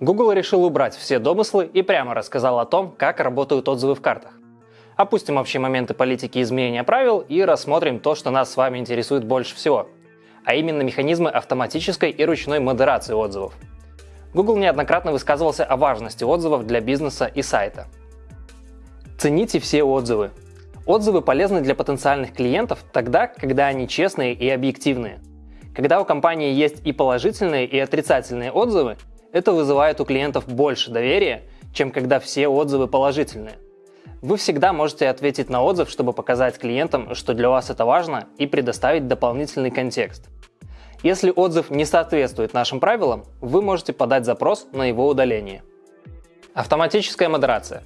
Google решил убрать все домыслы и прямо рассказал о том, как работают отзывы в картах. Опустим общие моменты политики изменения правил и рассмотрим то, что нас с вами интересует больше всего, а именно механизмы автоматической и ручной модерации отзывов. Google неоднократно высказывался о важности отзывов для бизнеса и сайта. Цените все отзывы. Отзывы полезны для потенциальных клиентов тогда, когда они честные и объективные. Когда у компании есть и положительные, и отрицательные отзывы, это вызывает у клиентов больше доверия, чем когда все отзывы положительные. Вы всегда можете ответить на отзыв, чтобы показать клиентам, что для вас это важно, и предоставить дополнительный контекст. Если отзыв не соответствует нашим правилам, вы можете подать запрос на его удаление. Автоматическая модерация.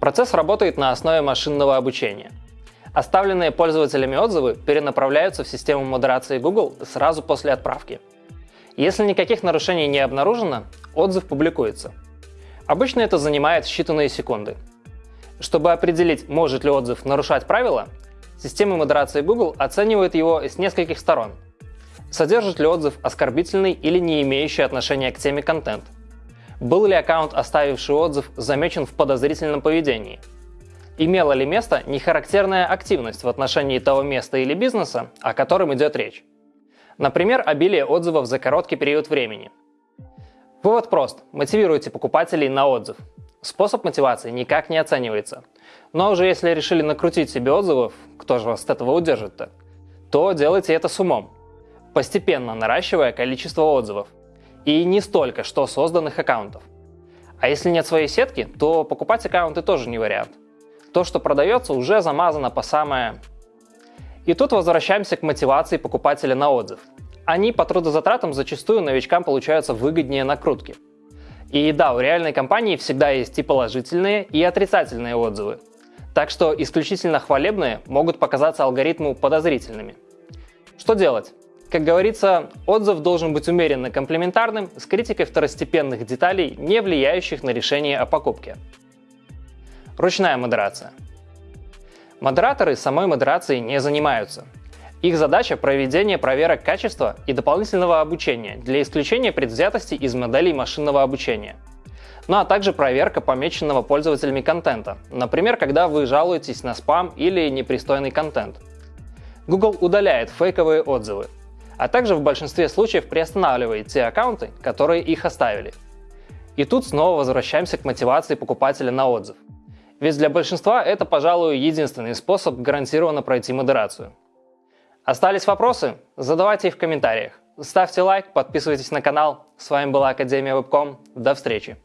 Процесс работает на основе машинного обучения. Оставленные пользователями отзывы перенаправляются в систему модерации Google сразу после отправки – если никаких нарушений не обнаружено, отзыв публикуется. Обычно это занимает считанные секунды. Чтобы определить, может ли отзыв нарушать правила, система модерации Google оценивает его с нескольких сторон. Содержит ли отзыв оскорбительный или не имеющий отношения к теме контент? Был ли аккаунт, оставивший отзыв, замечен в подозрительном поведении? Имела ли место нехарактерная активность в отношении того места или бизнеса, о котором идет речь? Например, обилие отзывов за короткий период времени. Вывод прост. Мотивируйте покупателей на отзыв. Способ мотивации никак не оценивается. Но уже если решили накрутить себе отзывов, кто же вас от этого удержит-то, то делайте это с умом, постепенно наращивая количество отзывов. И не столько, что созданных аккаунтов. А если нет своей сетки, то покупать аккаунты тоже не вариант. То, что продается, уже замазано по самое и тут возвращаемся к мотивации покупателя на отзыв. Они по трудозатратам зачастую новичкам получаются выгоднее накрутки. И да, у реальной компании всегда есть и положительные, и отрицательные отзывы. Так что исключительно хвалебные могут показаться алгоритму подозрительными. Что делать? Как говорится, отзыв должен быть умеренно комплементарным, с критикой второстепенных деталей, не влияющих на решение о покупке. Ручная модерация – Модераторы самой модерацией не занимаются. Их задача – проведение проверок качества и дополнительного обучения для исключения предвзятости из моделей машинного обучения. Ну а также проверка помеченного пользователями контента, например, когда вы жалуетесь на спам или непристойный контент. Google удаляет фейковые отзывы, а также в большинстве случаев приостанавливает те аккаунты, которые их оставили. И тут снова возвращаемся к мотивации покупателя на отзыв – ведь для большинства это, пожалуй, единственный способ гарантированно пройти модерацию. Остались вопросы? Задавайте их в комментариях. Ставьте лайк, подписывайтесь на канал. С вами была Академия Вебком. До встречи!